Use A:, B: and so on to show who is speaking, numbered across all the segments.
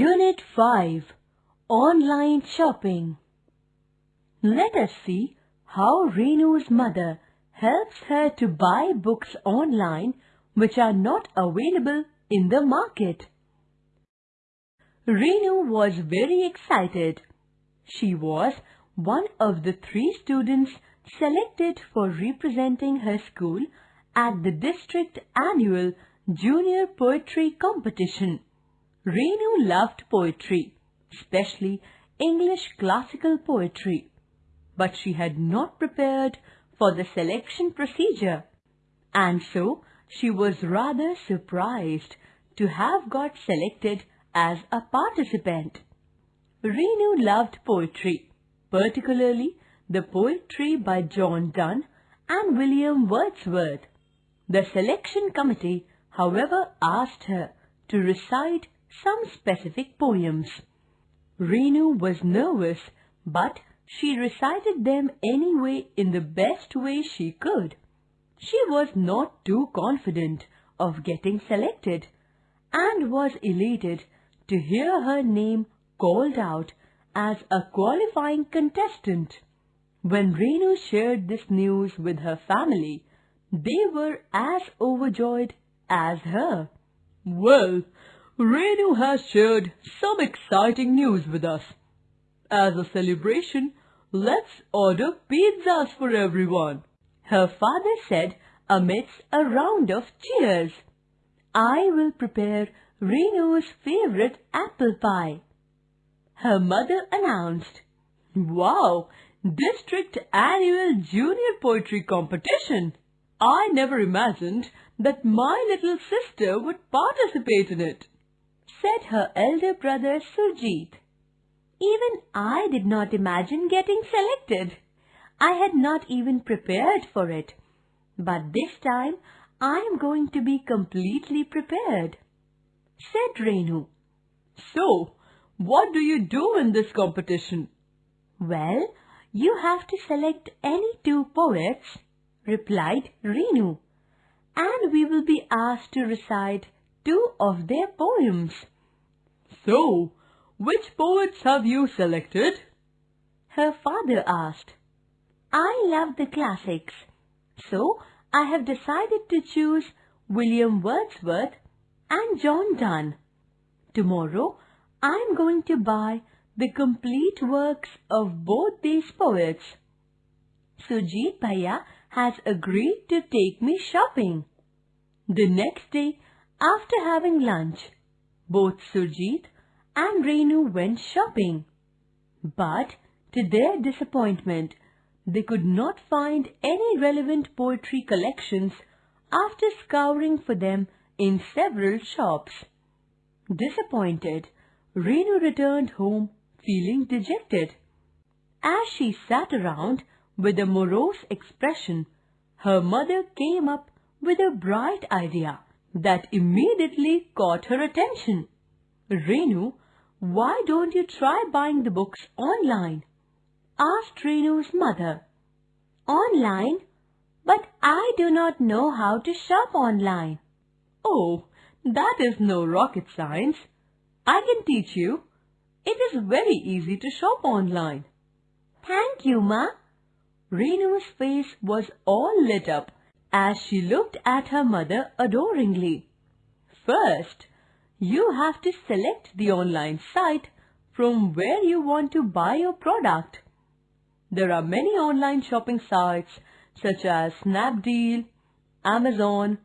A: Unit 5 Online Shopping Let us see how Renu's mother helps her to buy books online which are not available in the market. Renu was very excited. She was one of the three students selected for representing her school at the district annual junior poetry competition. Renu loved poetry, especially English classical poetry, but she had not prepared for the selection procedure, and so she was rather surprised to have got selected as a participant. Renu loved poetry, particularly the poetry by John Donne and William Wordsworth. The selection committee, however, asked her to recite some specific poems. Renu was nervous, but she recited them anyway in the best way she could. She was not too confident of getting selected and was elated to hear her name called out as a qualifying contestant. When Renu shared this news with her family, they were as overjoyed as her.
B: Well, Renu has shared some exciting news with us. As a celebration, let's order pizzas for everyone.
A: Her father said amidst a round of cheers. I will prepare Renu's favorite apple pie. Her mother announced,
B: Wow, District Annual Junior Poetry Competition. I never imagined that my little sister would participate in it
A: said her elder brother Surjit. Even I did not imagine getting selected. I had not even prepared for it. But this time I am going to be completely prepared, said Renu.
B: So, what do you do in this competition?
A: Well, you have to select any two poets, replied Renu, and we will be asked to recite two of their poems.
B: So, which poets have you selected?
A: Her father asked. I love the classics, so I have decided to choose William Wordsworth and John Donne. Tomorrow, I am going to buy the complete works of both these poets. Sujit Bhaiya has agreed to take me shopping. The next day, after having lunch, both Surjit and Renu went shopping. But to their disappointment, they could not find any relevant poetry collections after scouring for them in several shops. Disappointed, Renu returned home feeling dejected. As she sat around with a morose expression, her mother came up with a bright idea that immediately caught her attention. Renu, why don't you try buying the books online? asked Renu's mother. Online? But I do not know how to shop online.
B: Oh, that is no rocket science. I can teach you. It is very easy to shop online.
A: Thank you, Ma. Renu's face was all lit up as she looked at her mother adoringly.
B: First, you have to select the online site from where you want to buy your product. There are many online shopping sites such as Snapdeal, Amazon,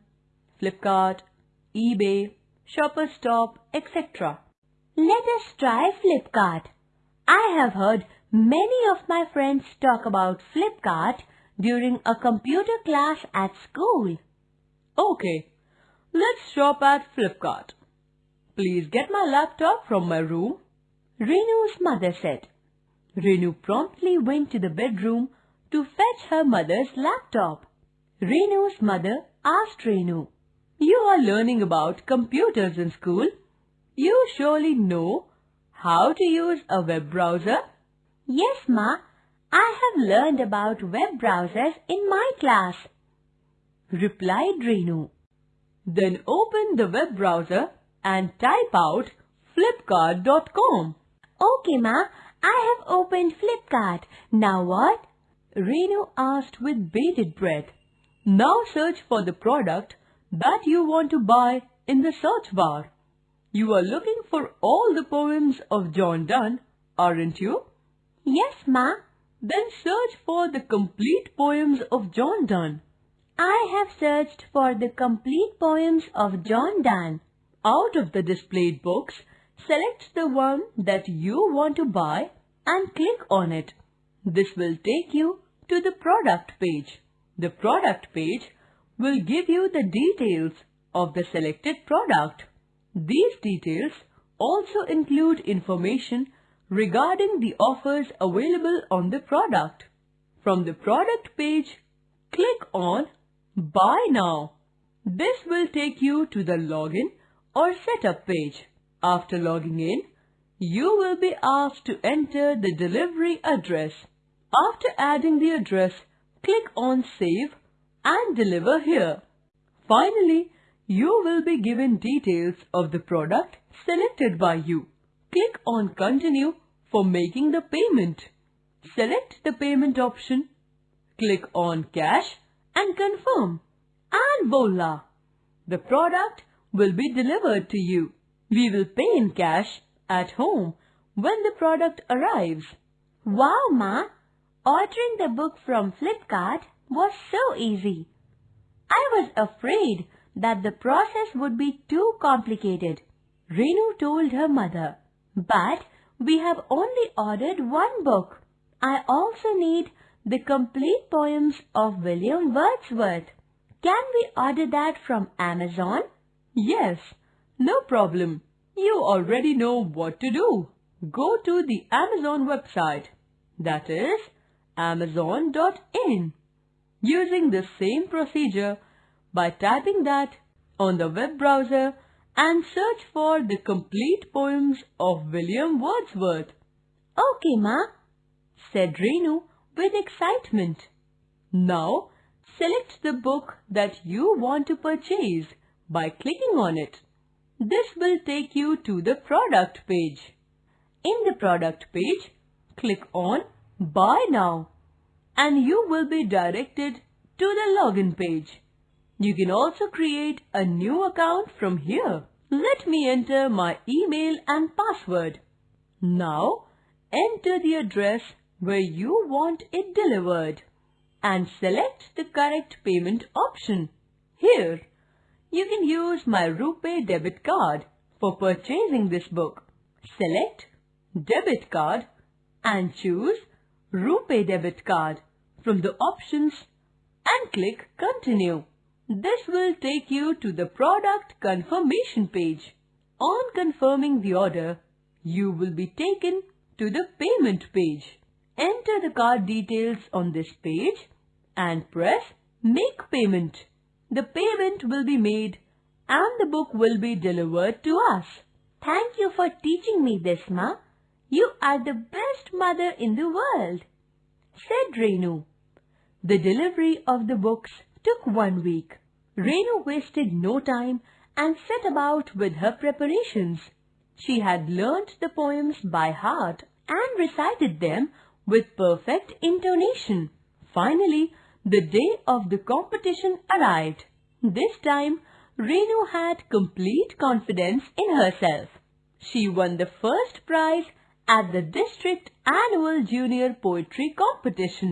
B: Flipkart, eBay, Shoppers Stop, etc.
A: Let us try Flipkart. I have heard many of my friends talk about Flipkart during a computer class at school.
B: Okay, let's shop at Flipkart. Please get my laptop from my room.
A: Renu's mother said. Renu promptly went to the bedroom to fetch her mother's laptop. Renu's mother asked Renu,
B: You are learning about computers in school. You surely know how to use a web browser?
A: Yes, Ma. I have learned about web browsers in my class, replied Renu.
B: Then open the web browser and type out flipkart.com.
A: Okay, Ma. I have opened Flipkart. Now what?
B: Renu asked with bated breath. Now search for the product that you want to buy in the search bar. You are looking for all the poems of John Donne, aren't you?
A: Yes, Ma.
B: Then search for the complete poems of John Donne.
A: I have searched for the complete poems of John Donne.
B: Out of the displayed books, select the one that you want to buy and click on it. This will take you to the product page. The product page will give you the details of the selected product. These details also include information regarding the offers available on the product. From the product page, click on Buy Now. This will take you to the login or setup page. After logging in, you will be asked to enter the delivery address. After adding the address, click on Save and Deliver here. Finally, you will be given details of the product selected by you. Click on Continue for making the payment. Select the payment option, click on Cash and confirm. And voila! The product will be delivered to you. We will pay in cash at home when the product arrives.
A: Wow, Ma! Ordering the book from Flipkart was so easy. I was afraid that the process would be too complicated. Renu told her mother. But we have only ordered one book. I also need the complete poems of William Wordsworth. Can we order that from Amazon?
B: Yes, no problem. You already know what to do. Go to the Amazon website. That is amazon.in. Using the same procedure by typing that on the web browser and search for the complete poems of William Wordsworth.
A: Okay, Ma, said Renu with excitement.
B: Now, select the book that you want to purchase by clicking on it. This will take you to the product page. In the product page, click on Buy Now and you will be directed to the login page. You can also create a new account from here. Let me enter my email and password. Now, enter the address where you want it delivered and select the correct payment option. Here, you can use my RuPay debit card for purchasing this book. Select Debit Card and choose RuPay Debit Card from the options and click Continue. This will take you to the product confirmation page. On confirming the order, you will be taken to the payment page. Enter the card details on this page and press Make Payment. The payment will be made and the book will be delivered to us.
A: Thank you for teaching me this, Ma. You are the best mother in the world, said Renu.
B: The delivery of the books took one week. Renu wasted no time and set about with her preparations. She had learnt the poems by heart and recited them with perfect intonation. Finally, the day of the competition arrived. This time, Renu had complete confidence in herself. She won the first prize at the district annual junior poetry competition.